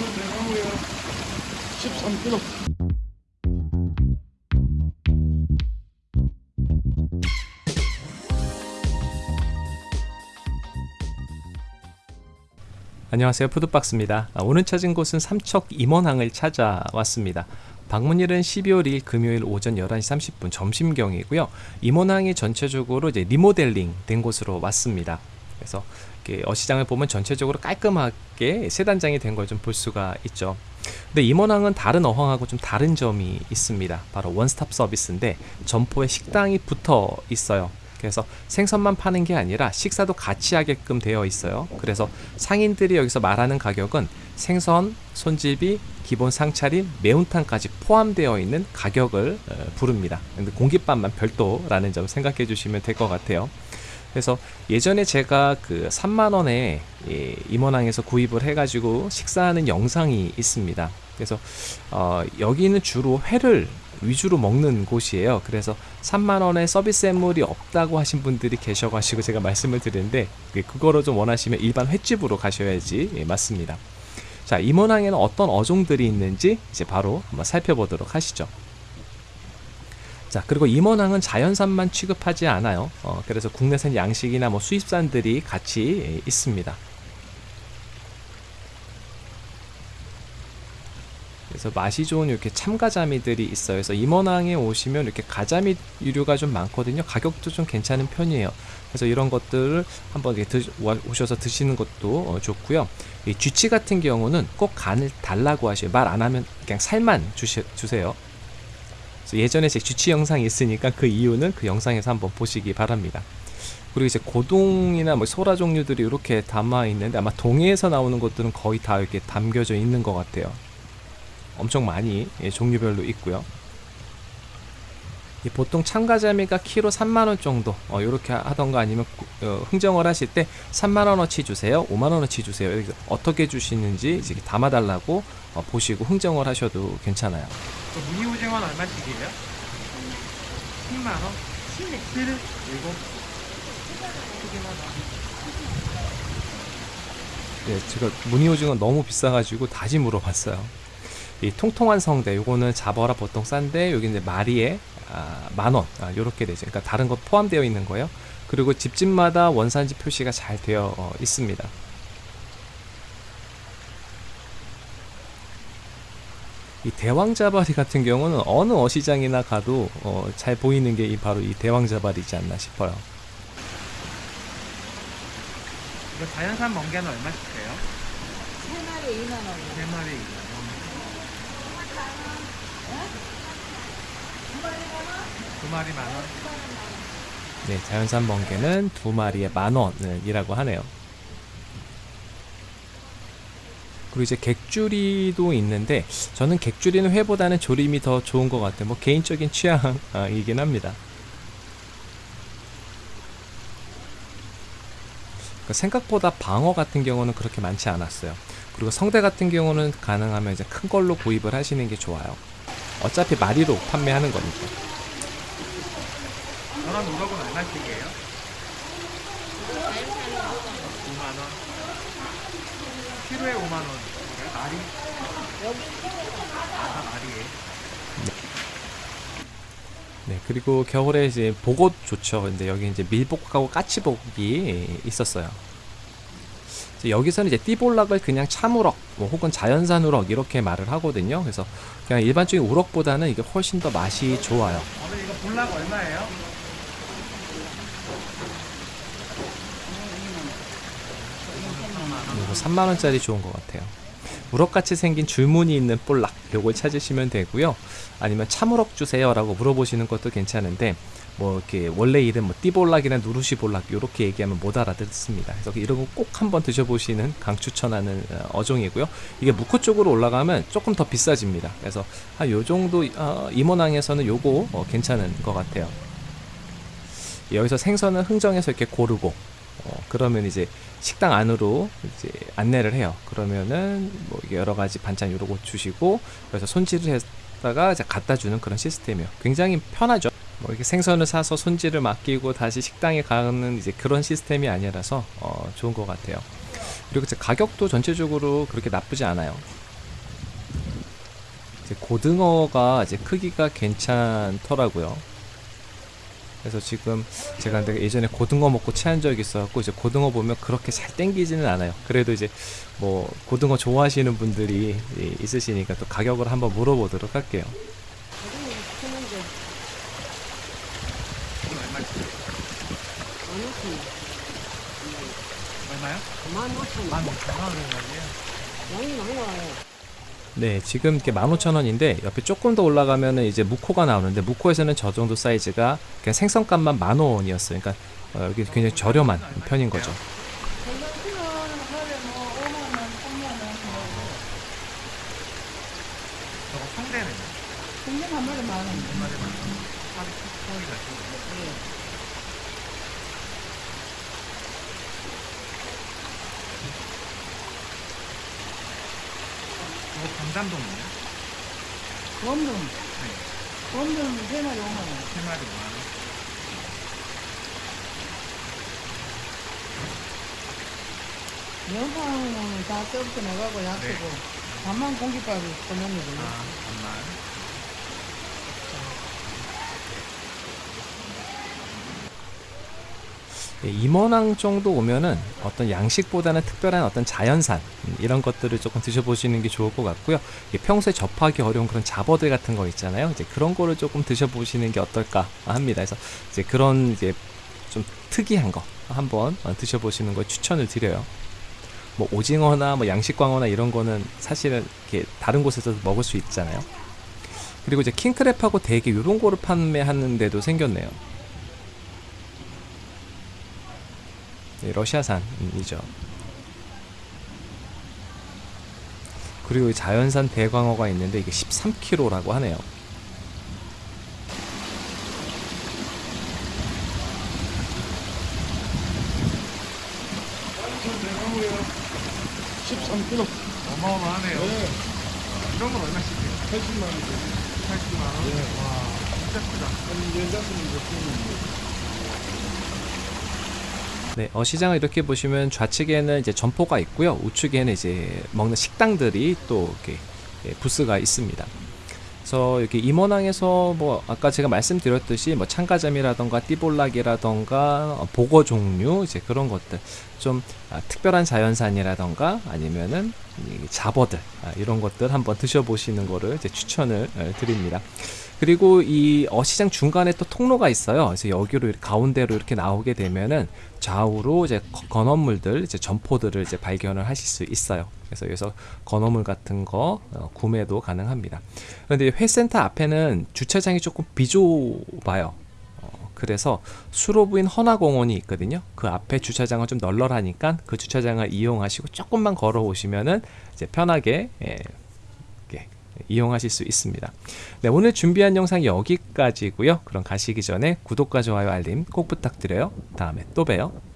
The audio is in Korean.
대나무야 13kg 안녕하세요. 푸드박스입니다. 아, 오늘 찾은 곳은 삼척 임원항을 찾아왔습니다. 방문일은 12월 2일 금요일 오전 11시 30분 점심경이고요. 임원항이 전체적으로 이제 리모델링 된 곳으로 왔습니다 그래서 어시장을 보면 전체적으로 깔끔하게 세 단장이 된 걸 좀 볼 수가 있죠 근데 임원항은 다른 어항하고 좀 다른 점이 있습니다 바로 원스톱 서비스인데 점포에 식당이 붙어 있어요 그래서 생선만 파는 게 아니라 식사도 같이 하게끔 되어 있어요. 그래서 상인들이 여기서 말하는 가격은 생선, 손질비, 기본 상차림, 매운탕까지 포함되어 있는 가격을 어, 부릅니다. 근데 공깃밥만 별도라는 점 생각해 주시면 될 것 같아요. 그래서 예전에 제가 그 3만원에 임원항에서 구입을 해가지고 식사하는 영상이 있습니다. 그래서 어, 여기는 주로 회를 위주로 먹는 곳이에요. 그래서 3만원의 서비스 앤물이 없다고 하신 분들이 계셔가지고 제가 말씀을 드리는데 그거로 좀 원하시면 일반 횟집으로 가셔야지 예, 맞습니다. 자 임원항에는 어떤 어종들이 있는지 이제 바로 한번 살펴보도록 하시죠. 자 그리고 임원항은 자연산만 취급하지 않아요. 어, 그래서 국내산 양식이나 뭐 수입산들이 같이 예, 있습니다. 그래서 맛이 좋은 이렇게 참가자미들이 있어요. 그래서 임원항에 오시면 이렇게 가자미 유류가 좀 많거든요. 가격도 좀 괜찮은 편이에요. 그래서 이런 것들을 한번 이렇게 드, 오셔서 드시는 것도 어, 좋고요. 이 쥐치 같은 경우는 꼭 간을 달라고 하셔요. 말 안 하면 그냥 살만 주시, 주세요. 예전에 제 쥐치 영상이 있으니까 그 이유는 그 영상에서 한번 보시기 바랍니다. 그리고 이제 고동이나 뭐 소라 종류들이 이렇게 담아 있는데 아마 동해에서 나오는 것들은 거의 다 이렇게 담겨져 있는 것 같아요. 엄청 많이 예, 종류별로 있고요 보통 참가자미가 키로 3만원 정도 어, 이렇게 하던가 아니면 어, 흥정을 하실 때 3만원어치 주세요 5만원어치 주세요 어떻게 주시는지 이제 담아달라고 어, 보시고 흥정을 하셔도 괜찮아요 무늬 오징어는 얼마씩이에요? 10만원? 7? 7? 7? 네, 제가 무늬 오징어 너무 비싸가지고 다시 물어봤어요 이 통통한 성대 요거는 잡어라 보통 싼데 여기 이제 마리에 아, 만원. 아, 요렇게 되죠. 그러니까 다른 것 포함되어 있는 거예요. 그리고 집집마다 원산지 표시가 잘 되어 어, 있습니다. 이 대왕자바리 같은 경우는 어느 어시장이나 가도 어, 잘 보이는 게 바로 이 대왕자바리지 않나 싶어요. 이거 자연산 멍게는 얼마씩 해요? 3마리 2만원 3마리 2만원 두 마리 만 원. 네, 자연산 멍게는 두 마리에 만 원이라고 하네요. 그리고 이제 객주리도 있는데 저는 객주리는 회보다는 조림이 더 좋은 것 같아요. 뭐 개인적인 취향이긴 합니다. 그러니까 생각보다 방어 같은 경우는 그렇게 많지 않았어요. 그리고 성대 같은 경우는 가능하면 이제 큰 걸로 구입을 하시는 게 좋아요. 어차피 마리로 판매하는 거니까. 전원 우럭은 얼마씩이에요? 5만원. 키로에 5만원. 마리? 아, 마리에. 네, 그리고 겨울에 이제 복옷 좋죠. 근데 여기 이제 밀복하고 까치복이 있었어요. 여기서는 이제 띠볼락을 그냥 참우럭 뭐 혹은 자연산 우럭 이렇게 말을 하거든요. 그래서 그냥 일반적인 우럭보다는 이게 훨씬 더 맛이 좋아요. 오늘 이거 볼락 얼마예요? 이거 3만원짜리 좋은 것 같아요 우럭같이 생긴 줄무늬 있는 볼락 요걸 찾으시면 되고요 아니면 참우럭 주세요 라고 물어보시는 것도 괜찮은데 뭐 이렇게 원래 이름 뭐 띠볼락이나 누르시볼락 이렇게 얘기하면 못 알아듣습니다. 그래서 이런 거 꼭 한번 드셔보시는 강추천하는 어, 어종이고요. 이게 무코 쪽으로 올라가면 조금 더 비싸집니다. 그래서 한 요 정도 어, 임원항에서는 요거 어, 괜찮은 것 같아요. 여기서 생선은 흥정해서 이렇게 고르고 어, 그러면 이제 식당 안으로 이제 안내를 해요. 그러면은 뭐 여러 가지 반찬 요러고 주시고 그래서 손질을 했다가 이제 갖다 주는 그런 시스템이에요. 굉장히 편하죠. 뭐 이렇게 생선을 사서 손질을 맡기고 다시 식당에 가는 이제 그런 시스템이 아니라서 어, 좋은 것 같아요. 그리고 가격도 전체적으로 그렇게 나쁘지 않아요. 이제 고등어가 이제 크기가 괜찮더라고요. 그래서 지금 제가 근데 예전에 고등어 먹고 체한 적이 있어갖고 이제 고등어 보면 그렇게 잘 땡기지는 않아요. 그래도 이제 뭐 고등어 좋아하시는 분들이 이- 있으시니까 또 가격을 한번 물어보도록 할게요. 얼마요? 만 오천 만 원. 오천 원이에요. 양이 많이 나와요. 네, 지금 이렇게 15,000원인데 옆에 조금 더 올라가면 은 이제 무코가 나오는데 무코에서는 저 정도 사이즈가 그냥 생선값만 만 원이었어요. 그러니까 어, 여기 굉장히 저렴한 편인 거죠. 샐러드는 하루에 뭐 5만 원, 3만 원. 저거 성대는 공장 한 마리 만 원. 얼마나 많아? 하루 소리가 있 강담동이에요? 원룸. 네. 원룸 세 마리 5만 원. 세 마리 5만 원. 영상은 다 쪄부터 나가고 약하고 반만 공깃밥이 떠납니다. 아, 정말. 임원항 정도 오면은 어떤 양식보다는 특별한 어떤 자연산 음, 이런 것들을 조금 드셔보시는 게 좋을 것 같고요. 평소에 접하기 어려운 그런 잡어들 같은 거 있잖아요. 이제 그런 거를 조금 드셔보시는 게 어떨까 합니다. 그래서 이제 그런 이제 좀 특이한 거 한번 어, 드셔보시는 걸 추천을 드려요. 뭐 오징어나 뭐 양식광어나 이런 거는 사실은 이렇게 다른 곳에서 먹을 수 있잖아요. 그리고 이제 킹크랩하고 대게 이런 거를 판매하는 데도 생겼네요. 네, 러시아산이죠. 그리고 이 자연산 대광어가 있는데 이게 13kg라고 하네요. 어마어마하네요. 이런 건 얼마씩이에요? 80만 원. 80만 원? 와, 진짜 크다. 네, 어, 시장을 이렇게 보시면 좌측에는 이제 점포가 있고요. 우측에는 이제 먹는 식당들이 또 이렇게 예, 부스가 있습니다. 그래서 이렇게 임원항에서 뭐 아까 제가 말씀드렸듯이 뭐 참가점이라던가 띠볼락이라던가 어, 보거 종류 이제 그런 것들 좀 아, 특별한 자연산이라던가 아니면은 이 잡어들 아, 이런 것들 한번 드셔보시는 거를 이제 추천을 어, 드립니다. 그리고 이 어시장 중간에 또 통로가 있어요. 그래서 여기로 가운데로 이렇게 나오게 되면은 좌우로 이제 거- 건어물들, 이제 점포들을 이제 발견을 하실 수 있어요. 그래서 여기서 건어물 같은 거 어, 구매도 가능합니다. 그런데 회센터 앞에는 주차장이 조금 비좁아요. 어, 그래서 수로 부인 헌화공원이 있거든요. 그 앞에 주차장은 좀 널널하니까 그 주차장을 이용하시고 조금만 걸어오시면은 이제 편하게 예, 이용하실 수 있습니다. 네, 오늘 준비한 영상 여기까지고요. 그럼 가시기 전에 구독과 좋아요 알림 꼭 부탁드려요. 다음에 또 봬요.